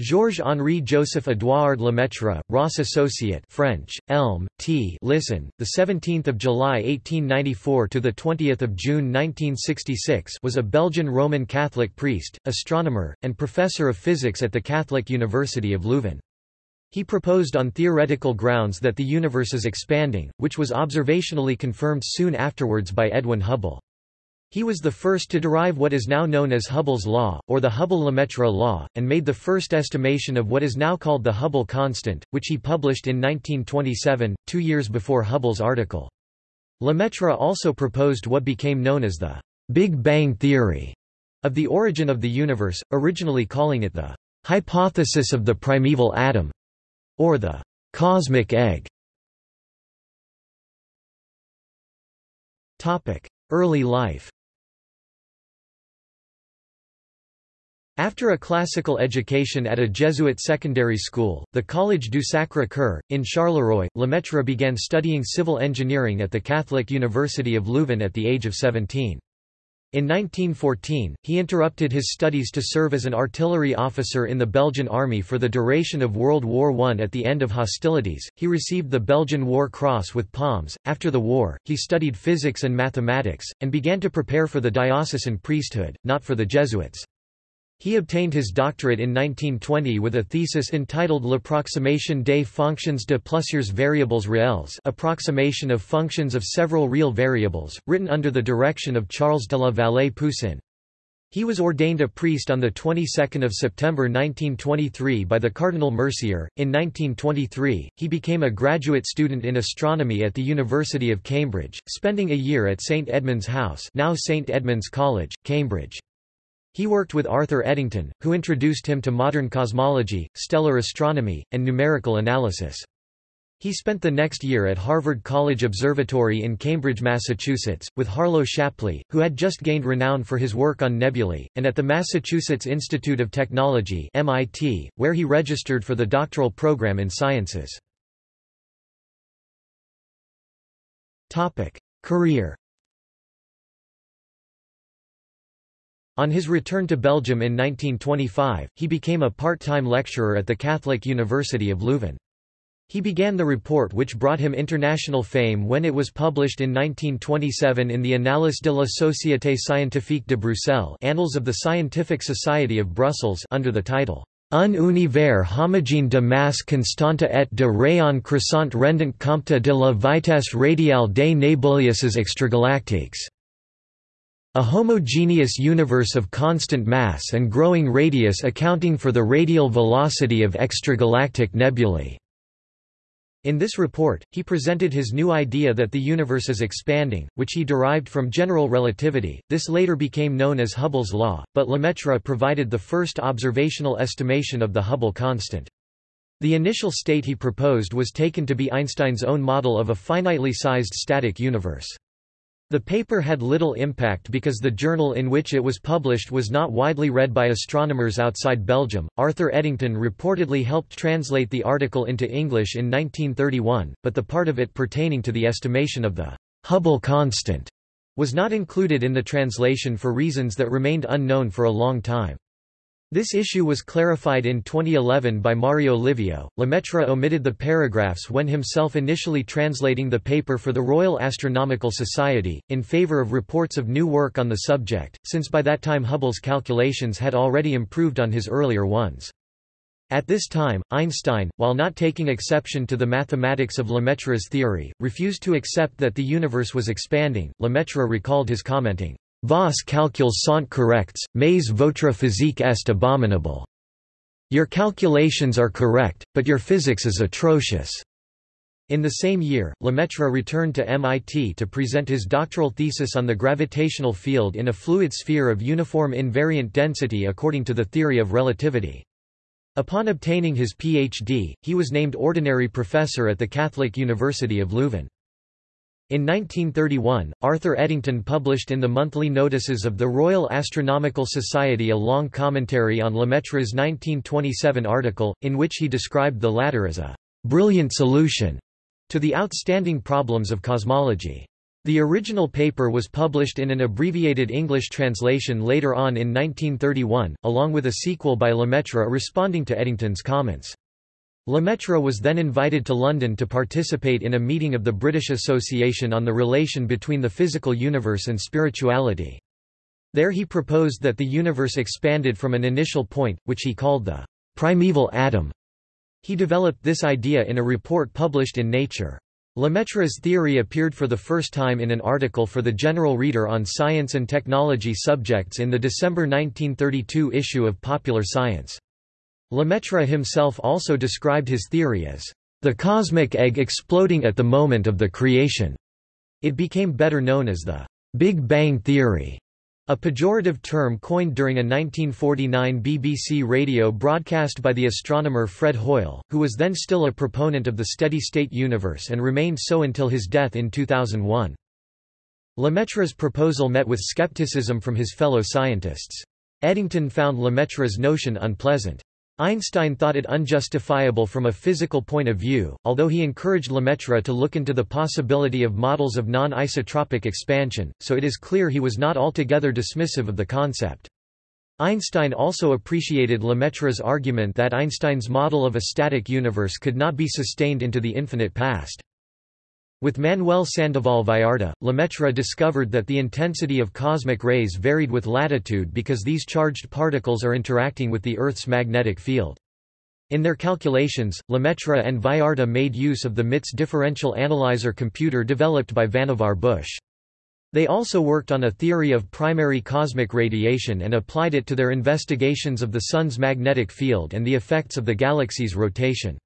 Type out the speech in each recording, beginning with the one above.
Georges-Henri Joseph Édouard Lemaitre, Ross Associate French, Elm, T. Listen, the 17th of July 1894 to the 20th of June 1966 was a Belgian Roman Catholic priest, astronomer, and professor of physics at the Catholic University of Leuven. He proposed on theoretical grounds that the universe is expanding, which was observationally confirmed soon afterwards by Edwin Hubble. He was the first to derive what is now known as Hubble's law, or the Hubble-Lemaitre law, and made the first estimation of what is now called the Hubble constant, which he published in 1927, two years before Hubble's article. Lemaitre also proposed what became known as the Big Bang theory of the origin of the universe, originally calling it the hypothesis of the primeval atom, or the cosmic egg. Early life After a classical education at a Jesuit secondary school, the Collège du Sacré-Cœur, in Charleroi, Lemaitre began studying civil engineering at the Catholic University of Leuven at the age of 17. In 1914, he interrupted his studies to serve as an artillery officer in the Belgian army for the duration of World War I. At the end of hostilities, he received the Belgian War Cross with palms. After the war, he studied physics and mathematics, and began to prepare for the diocesan priesthood, not for the Jesuits. He obtained his doctorate in 1920 with a thesis entitled L'approximation des fonctions de plusieurs variables réelles approximation of functions of several real variables, written under the direction of Charles de la Vallée-Poussin. He was ordained a priest on the 22nd of September 1923 by the Cardinal Mercier. In 1923, he became a graduate student in astronomy at the University of Cambridge, spending a year at St Edmund's House, now St Edmund's College, Cambridge. He worked with Arthur Eddington, who introduced him to modern cosmology, stellar astronomy, and numerical analysis. He spent the next year at Harvard College Observatory in Cambridge, Massachusetts, with Harlow Shapley, who had just gained renown for his work on nebulae, and at the Massachusetts Institute of Technology MIT, where he registered for the doctoral program in sciences. Career On his return to Belgium in 1925, he became a part-time lecturer at the Catholic University of Leuven. He began the report which brought him international fame when it was published in 1927 in the Annales de la Société Scientifique de Bruxelles Annals of the Scientific Society of Brussels under the title Un univers homogène de masse constante et de rayon croissant rendant compte de la vitesse radiale des nébuleuses extragalactiques. A homogeneous universe of constant mass and growing radius accounting for the radial velocity of extragalactic nebulae. In this report, he presented his new idea that the universe is expanding, which he derived from general relativity. This later became known as Hubble's law, but Lemaitre provided the first observational estimation of the Hubble constant. The initial state he proposed was taken to be Einstein's own model of a finitely sized static universe. The paper had little impact because the journal in which it was published was not widely read by astronomers outside Belgium. Arthur Eddington reportedly helped translate the article into English in 1931, but the part of it pertaining to the estimation of the Hubble constant was not included in the translation for reasons that remained unknown for a long time. This issue was clarified in 2011 by Mario Livio. Lemaitre omitted the paragraphs when himself initially translating the paper for the Royal Astronomical Society, in favor of reports of new work on the subject, since by that time Hubble's calculations had already improved on his earlier ones. At this time, Einstein, while not taking exception to the mathematics of Lemaitre's theory, refused to accept that the universe was expanding. Lemaitre recalled his commenting, Vos calculs sont corrects, mais votre physique est abominable. Your calculations are correct, but your physics is atrocious. In the same year, Lemaitre returned to MIT to present his doctoral thesis on the gravitational field in a fluid sphere of uniform invariant density according to the theory of relativity. Upon obtaining his Ph.D., he was named ordinary professor at the Catholic University of Leuven. In 1931, Arthur Eddington published in the monthly notices of the Royal Astronomical Society a long commentary on Lemaitre's 1927 article, in which he described the latter as a «brilliant solution» to the outstanding problems of cosmology. The original paper was published in an abbreviated English translation later on in 1931, along with a sequel by Lemaitre responding to Eddington's comments. Lemaitre was then invited to London to participate in a meeting of the British Association on the relation between the physical universe and spirituality. There he proposed that the universe expanded from an initial point, which he called the primeval atom. He developed this idea in a report published in Nature. Lemaitre's theory appeared for the first time in an article for the General Reader on science and technology subjects in the December 1932 issue of Popular Science. Lemaitre himself also described his theory as the cosmic egg exploding at the moment of the creation. It became better known as the Big Bang theory, a pejorative term coined during a 1949 BBC radio broadcast by the astronomer Fred Hoyle, who was then still a proponent of the steady-state universe and remained so until his death in 2001. Lemaitre's proposal met with skepticism from his fellow scientists. Eddington found Lemaitre's notion unpleasant. Einstein thought it unjustifiable from a physical point of view, although he encouraged Lemaitre to look into the possibility of models of non-isotropic expansion, so it is clear he was not altogether dismissive of the concept. Einstein also appreciated Lemaitre's argument that Einstein's model of a static universe could not be sustained into the infinite past. With Manuel Sandoval Vallarta, Lemaitre discovered that the intensity of cosmic rays varied with latitude because these charged particles are interacting with the Earth's magnetic field. In their calculations, Lemaitre and Vallarta made use of the MITS differential analyzer computer developed by Vannevar Bush. They also worked on a theory of primary cosmic radiation and applied it to their investigations of the Sun's magnetic field and the effects of the galaxy's rotation.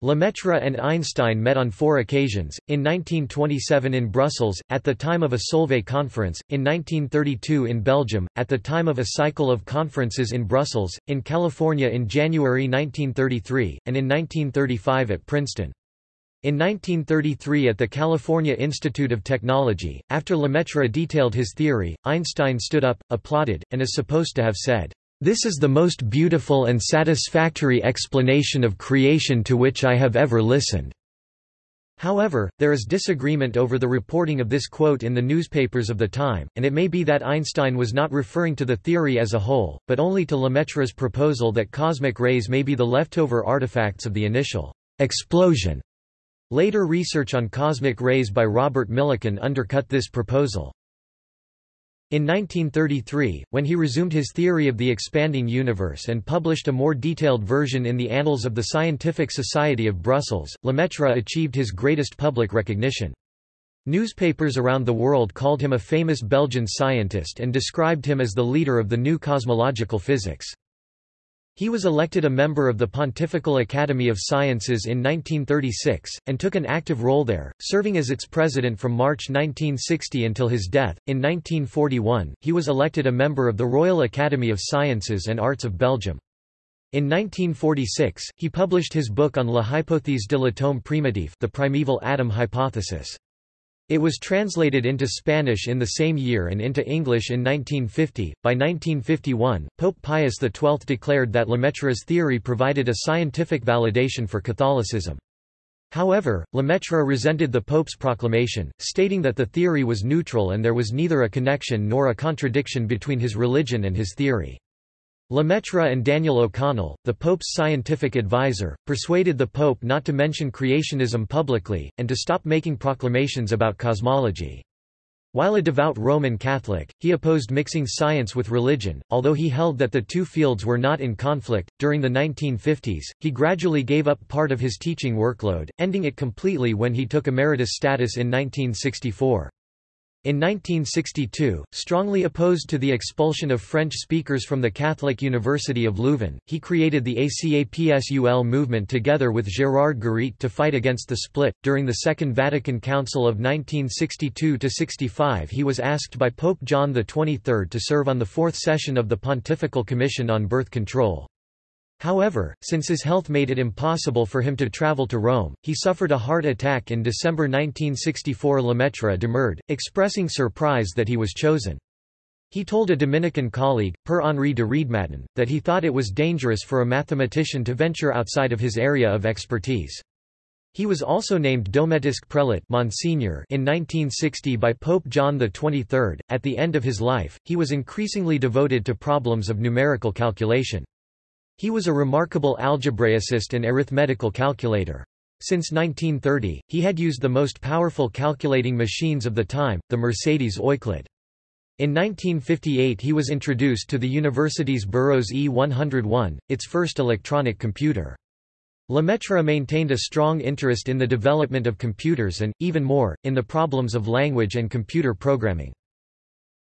Lemaitre and Einstein met on four occasions, in 1927 in Brussels, at the time of a Solvay conference, in 1932 in Belgium, at the time of a cycle of conferences in Brussels, in California in January 1933, and in 1935 at Princeton. In 1933 at the California Institute of Technology, after Lemaitre detailed his theory, Einstein stood up, applauded, and is supposed to have said, this is the most beautiful and satisfactory explanation of creation to which I have ever listened. However, there is disagreement over the reporting of this quote in the newspapers of the time, and it may be that Einstein was not referring to the theory as a whole, but only to Lemaitre's proposal that cosmic rays may be the leftover artifacts of the initial explosion. Later research on cosmic rays by Robert Millikan undercut this proposal. In 1933, when he resumed his theory of the expanding universe and published a more detailed version in the Annals of the Scientific Society of Brussels, Lemaitre achieved his greatest public recognition. Newspapers around the world called him a famous Belgian scientist and described him as the leader of the new cosmological physics. He was elected a member of the Pontifical Academy of Sciences in 1936, and took an active role there, serving as its president from March 1960 until his death. In 1941, he was elected a member of the Royal Academy of Sciences and Arts of Belgium. In 1946, he published his book on La hypothèse de l'atome primitif the primeval atom hypothesis. It was translated into Spanish in the same year and into English in 1950. By 1951, Pope Pius XII declared that Lemaitre's theory provided a scientific validation for Catholicism. However, Lemaitre resented the Pope's proclamation, stating that the theory was neutral and there was neither a connection nor a contradiction between his religion and his theory. Lemaitre and Daniel O'Connell, the Pope's scientific advisor, persuaded the Pope not to mention creationism publicly, and to stop making proclamations about cosmology. While a devout Roman Catholic, he opposed mixing science with religion, although he held that the two fields were not in conflict. During the 1950s, he gradually gave up part of his teaching workload, ending it completely when he took emeritus status in 1964. In 1962, strongly opposed to the expulsion of French speakers from the Catholic University of Leuven, he created the ACAPSUL movement together with Gérard Guéret to fight against the split. During the Second Vatican Council of 1962 65, he was asked by Pope John XXIII to serve on the fourth session of the Pontifical Commission on Birth Control. However, since his health made it impossible for him to travel to Rome, he suffered a heart attack in December 1964 Lemaitre demurred, expressing surprise that he was chosen. He told a Dominican colleague, Père Henri de Riedmatten, that he thought it was dangerous for a mathematician to venture outside of his area of expertise. He was also named Domestic Prelate Monsignor in 1960 by Pope John XXIII. At the end of his life, he was increasingly devoted to problems of numerical calculation. He was a remarkable algebraicist and arithmetical calculator. Since 1930, he had used the most powerful calculating machines of the time, the Mercedes Euclid. In 1958 he was introduced to the university's Burroughs E101, its first electronic computer. Lemaitre maintained a strong interest in the development of computers and, even more, in the problems of language and computer programming.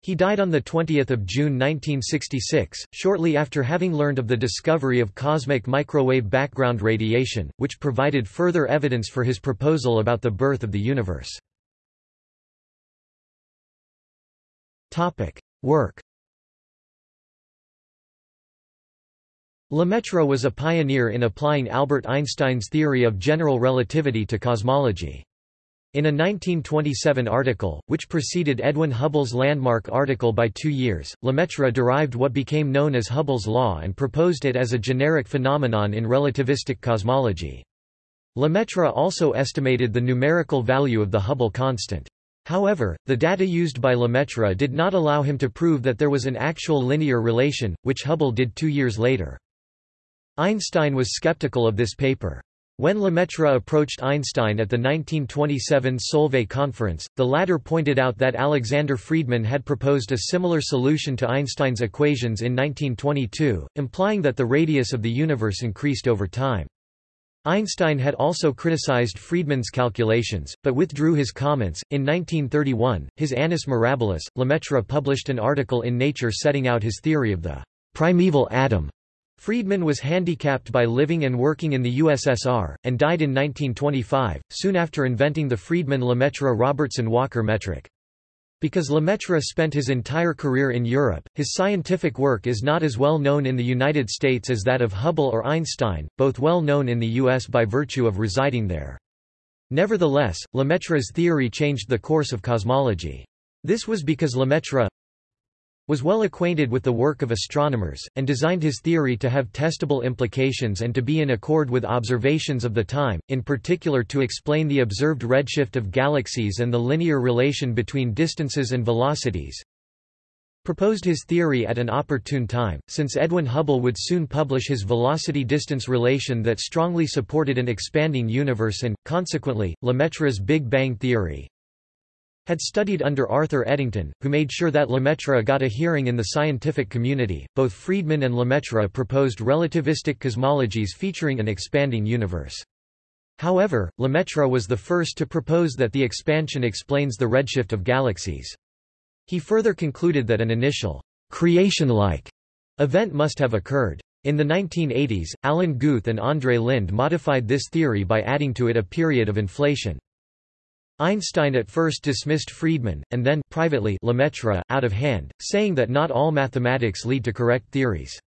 He died on 20 June 1966, shortly after having learned of the discovery of cosmic microwave background radiation, which provided further evidence for his proposal about the birth of the universe. Work Lemaitre was a pioneer in applying Albert Einstein's theory of general relativity to cosmology. In a 1927 article, which preceded Edwin Hubble's landmark article by two years, Lemaitre derived what became known as Hubble's law and proposed it as a generic phenomenon in relativistic cosmology. Lemaitre also estimated the numerical value of the Hubble constant. However, the data used by Lemaitre did not allow him to prove that there was an actual linear relation, which Hubble did two years later. Einstein was skeptical of this paper. When Lemaitre approached Einstein at the 1927 Solvay conference, the latter pointed out that Alexander Friedmann had proposed a similar solution to Einstein's equations in 1922, implying that the radius of the universe increased over time. Einstein had also criticized Friedmann's calculations, but withdrew his comments. In 1931, his Annus Mirabilis, Lemaitre published an article in Nature setting out his theory of the primeval atom Friedmann was handicapped by living and working in the USSR, and died in 1925, soon after inventing the Friedmann-Lemaitre-Robertson-Walker metric. Because Lemaitre spent his entire career in Europe, his scientific work is not as well known in the United States as that of Hubble or Einstein, both well known in the U.S. by virtue of residing there. Nevertheless, Lemaitre's theory changed the course of cosmology. This was because Lemaitre, was well acquainted with the work of astronomers, and designed his theory to have testable implications and to be in accord with observations of the time, in particular to explain the observed redshift of galaxies and the linear relation between distances and velocities. Proposed his theory at an opportune time, since Edwin Hubble would soon publish his velocity-distance relation that strongly supported an expanding universe and, consequently, Lemaitre's Big Bang theory, had studied under Arthur Eddington, who made sure that Lemaitre got a hearing in the scientific community. Both Friedmann and Lemaitre proposed relativistic cosmologies featuring an expanding universe. However, Lemaitre was the first to propose that the expansion explains the redshift of galaxies. He further concluded that an initial creation-like event must have occurred. In the 1980s, Alan Guth and Andrei Linde modified this theory by adding to it a period of inflation. Einstein at first dismissed Friedmann, and then privately Lemaitre, out of hand, saying that not all mathematics lead to correct theories.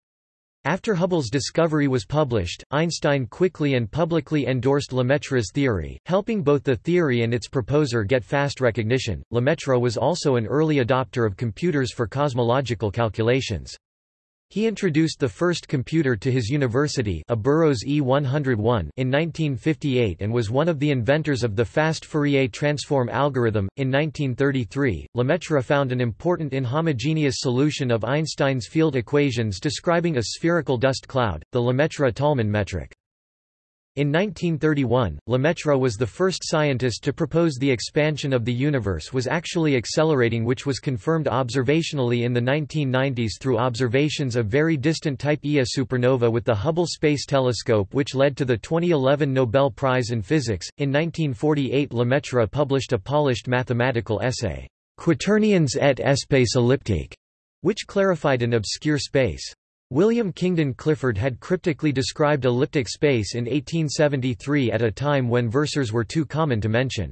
After Hubble's discovery was published, Einstein quickly and publicly endorsed Lemaitre's theory, helping both the theory and its proposer get fast recognition. Lemaitre was also an early adopter of computers for cosmological calculations. He introduced the first computer to his university a Burroughs E101 in 1958 and was one of the inventors of the fast Fourier transform algorithm. In 1933, Lemaitre found an important inhomogeneous solution of Einstein's field equations describing a spherical dust cloud, the Lemaitre-Tolman metric. In 1931, Lemaitre was the first scientist to propose the expansion of the universe was actually accelerating which was confirmed observationally in the 1990s through observations of very distant Type Ia supernova with the Hubble Space Telescope which led to the 2011 Nobel Prize in Physics. In 1948 Lemaitre published a polished mathematical essay, Quaternions et espace elliptique, which clarified an obscure space. William Kingdon Clifford had cryptically described elliptic space in 1873 at a time when versors were too common to mention.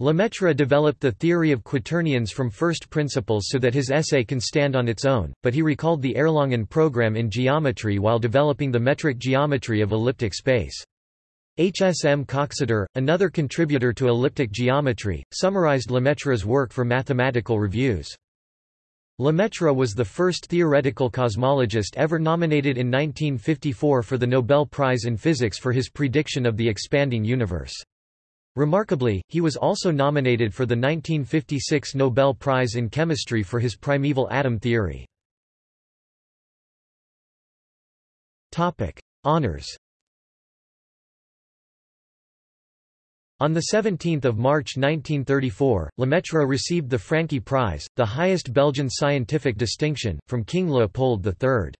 Lemaitre developed the theory of quaternions from first principles so that his essay can stand on its own, but he recalled the Erlangen program in geometry while developing the metric geometry of elliptic space. H. S. M. Coxeter, another contributor to elliptic geometry, summarized Lemaitre's work for Mathematical Reviews. Lemaitre was the first theoretical cosmologist ever nominated in 1954 for the Nobel Prize in Physics for his prediction of the expanding universe. Remarkably, he was also nominated for the 1956 Nobel Prize in Chemistry for his primeval atom theory. Honours On 17 March 1934, Lemaitre received the Francqui Prize, the highest Belgian scientific distinction, from King Leopold III.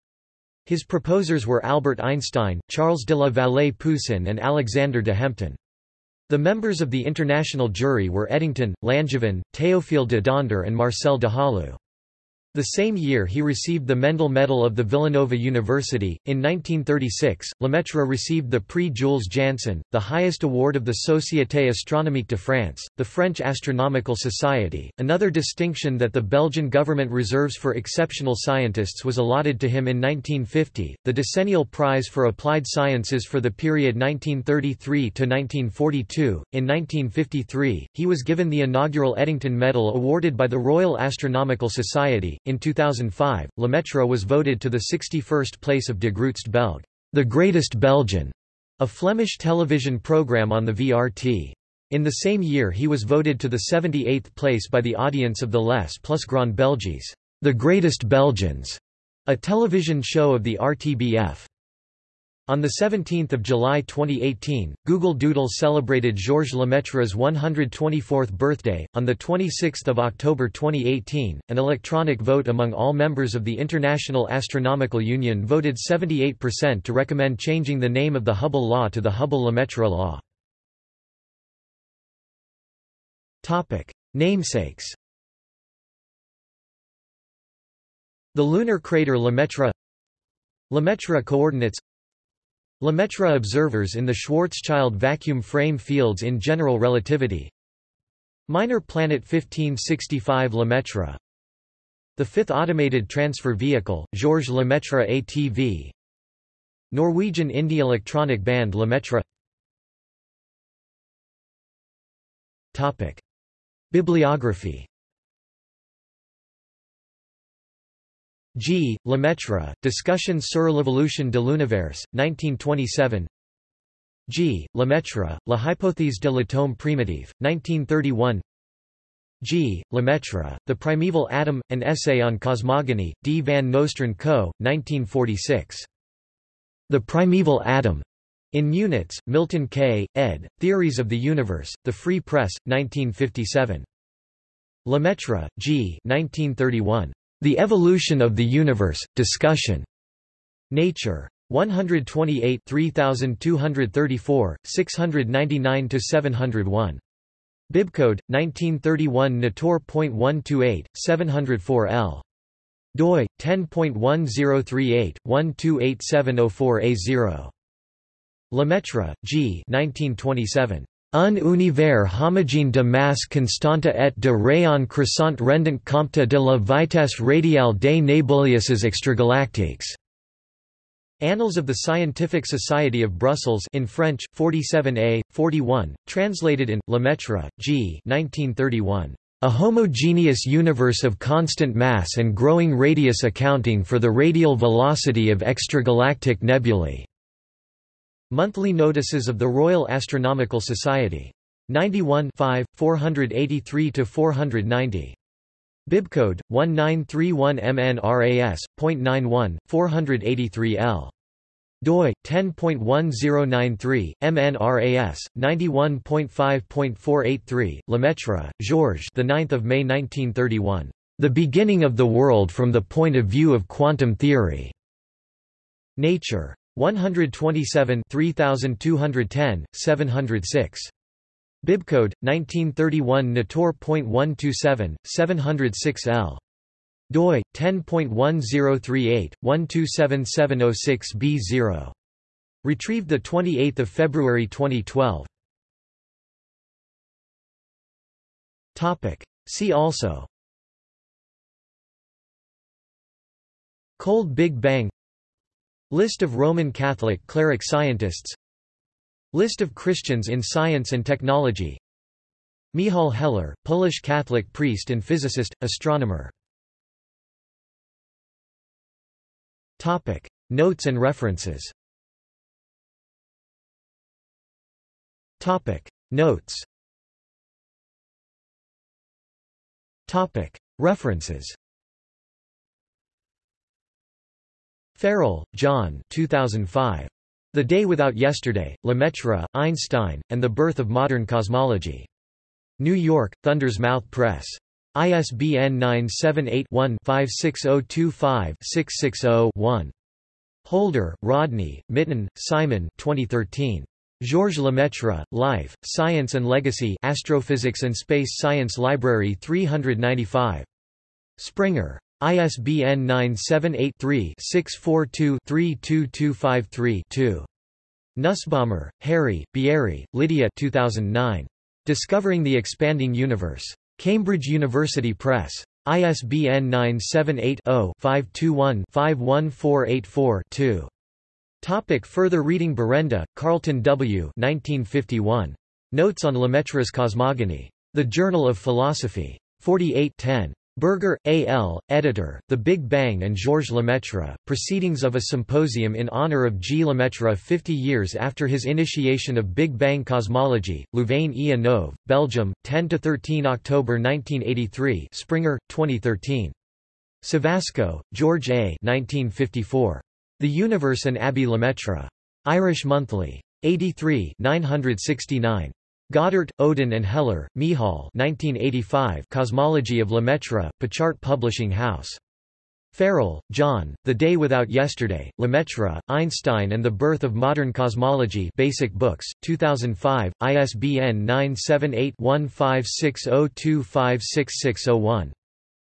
His proposers were Albert Einstein, Charles de la Vallée-Poussin and Alexander de Hempton. The members of the international jury were Eddington, Langevin, Théophile de Donder and Marcel de Halluy. The same year he received the Mendel Medal of the Villanova University. In 1936, Lemaitre received the Prix Jules Janssen, the highest award of the Société Astronomique de France, the French Astronomical Society. Another distinction that the Belgian government reserves for exceptional scientists was allotted to him in 1950, the Decennial Prize for Applied Sciences for the period 1933 to 1942. In 1953, he was given the inaugural Eddington Medal awarded by the Royal Astronomical Society. In 2005, Lemaitre was voted to the 61st place of De Grootste Belg, the greatest Belgian, a Flemish television program on the VRT. In the same year he was voted to the 78th place by the audience of the Les Plus Grand Belges, the greatest Belgians, a television show of the RTBF. On 17 July 2018, Google Doodle celebrated Georges Lemaitre's 124th birthday. On 26 October 2018, an electronic vote among all members of the International Astronomical Union voted 78% to recommend changing the name of the Hubble Law to the Hubble-Lemaitre Law. Namesakes The lunar crater Lemaitre Lemaitre coordinates Lemaitre observers in the Schwarzschild vacuum frame fields in general relativity. Minor planet 1565 Lemaitre. The fifth automated transfer vehicle, Georges Lemaitre ATV Norwegian indie electronic band Lemaitre. Bibliography G. Lemaitre, Discussion sur l'évolution de l'univers, 1927 G. Lemaitre, La hypothèse de l'atome primitive, 1931 G. Lemaitre, The Primeval Atom, An Essay on Cosmogony, D. van Nostrand Co., 1946. The Primeval Atom. In Munitz, Milton K., ed., Theories of the Universe, The Free Press, 1957. Lemaitre, G. 1931. The Evolution of the Universe, Discussion. Nature. 128 3234, 699–701. Bibcode, 1931 Nator.128, 704 L. doi, 10.1038, 128704A0. Lemaitre, G. 1927. Un univers homogène de masse constante et de rayon croissant rendant compte de la vitesse radiale des nébuleuses extragalactiques. Annals of the Scientific Society of Brussels in French, 47a, 41, translated in, Lemaitre, G. 1931. A homogeneous universe of constant mass and growing radius accounting for the radial velocity of extragalactic nebulae. Monthly Notices of the Royal Astronomical Society. 91 483–490. Bibcode, 1931 MNRAS.91, 483L. doi, 10.1093, MNRAS, 91.5.483, Lemaitre, Georges the 9th of May 1931. The Beginning of the World from the Point of View of Quantum Theory. Nature. 127 3210, 706. Bibcode, 1931 Nator.127, 706 L. doi, 10.1038, 127706b0. Retrieved 28 February 2012. See also Cold Big Bang List of Roman Catholic cleric scientists List of Christians in science and technology Michał Heller, Polish Catholic priest and physicist, astronomer Topic. Notes and references Topic. Notes Topic. References Farrell, John 2005. The Day Without Yesterday, Lemaitre, Einstein, and the Birth of Modern Cosmology. New York, Thunder's Mouth Press. ISBN 978-1-56025-660-1. Holder, Rodney, Mitton, Simon 2013. Georges Lemaitre, Life, Science and Legacy Astrophysics and Space Science Library 395. Springer. ISBN 978-3-642-32253-2. Nussbaumer, Harry, Bieri, Lydia 2009. Discovering the Expanding Universe. Cambridge University Press. ISBN 978-0-521-51484-2. Topic further reading Berenda, Carlton W. 1951. Notes on Lemaitre's Cosmogony. The Journal of Philosophy. 48 10. Berger, A. L., editor, The Big Bang and Georges Lemaitre, Proceedings of a Symposium in honor of G. Lemaitre 50 years after his initiation of Big Bang cosmology, Louvain-e Neuve, Belgium, 10–13 October 1983 Springer, 2013. Savasco, George A. 1954. The Universe and Abbé Lemaitre. Irish Monthly. 83 969. Goddard, Odin and Heller, Michal 1985 Cosmology of Lemaitre, Pachart Publishing House. Farrell, John, The Day Without Yesterday, Lemaitre, Einstein and the Birth of Modern Cosmology Basic Books, 2005, ISBN 978-1560256601.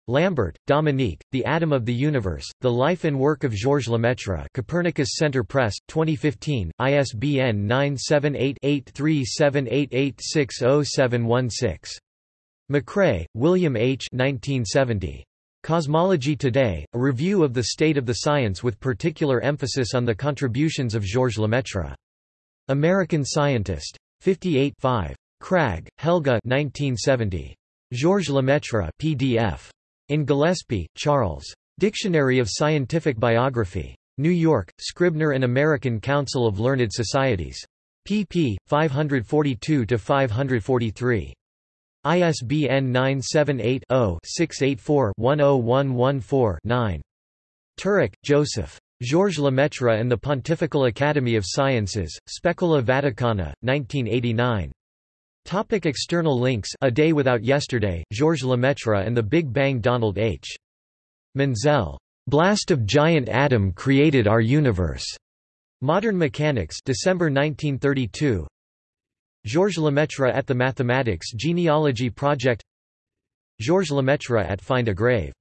Lambert, Dominique, The Atom of the Universe, The Life and Work of Georges Lemaitre Copernicus Center Press, 2015, ISBN 978-8378860716. McCrea, William H. 1970. Cosmology Today, a review of the state of the science with particular emphasis on the contributions of Georges Lemaitre. American Scientist. 58 5. Kragh, Helge 1970. Georges Lemaitre PDF. In Gillispie, Charles. Dictionary of Scientific Biography. New York, Scribner and American Council of Learned Societies. pp. 542–543. ISBN 978-0-684-10114-9. Turek, Joseph. Georges Lemaitre and the Pontifical Academy of Sciences, Specola Vaticana, 1989. Topic external links A Day Without Yesterday, Georges Lemaitre and the Big Bang Donald H. Menzel. Blast of Giant Atom Created Our Universe. Modern Mechanics December 1932 Georges Lemaitre at the Mathematics Genealogy Project Georges Lemaitre at Find a Grave